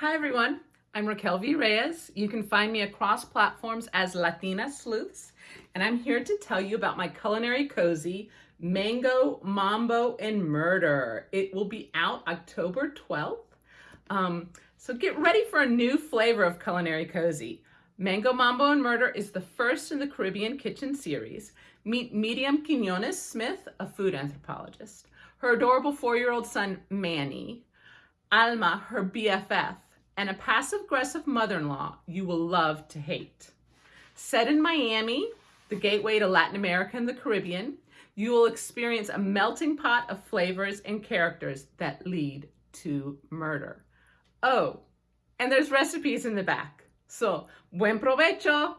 Hi everyone, I'm Raquel V. Reyes. You can find me across platforms as Latina Sleuths, and I'm here to tell you about my culinary cozy, Mango, Mambo, and Murder. It will be out October 12th. Um, so get ready for a new flavor of culinary cozy. Mango, Mambo, and Murder is the first in the Caribbean Kitchen series. Meet Miriam Quinones Smith, a food anthropologist, her adorable four-year-old son, Manny, Alma, her BFF, and a passive-aggressive mother-in-law you will love to hate. Set in Miami, the gateway to Latin America and the Caribbean, you will experience a melting pot of flavors and characters that lead to murder. Oh, and there's recipes in the back. So, buen provecho!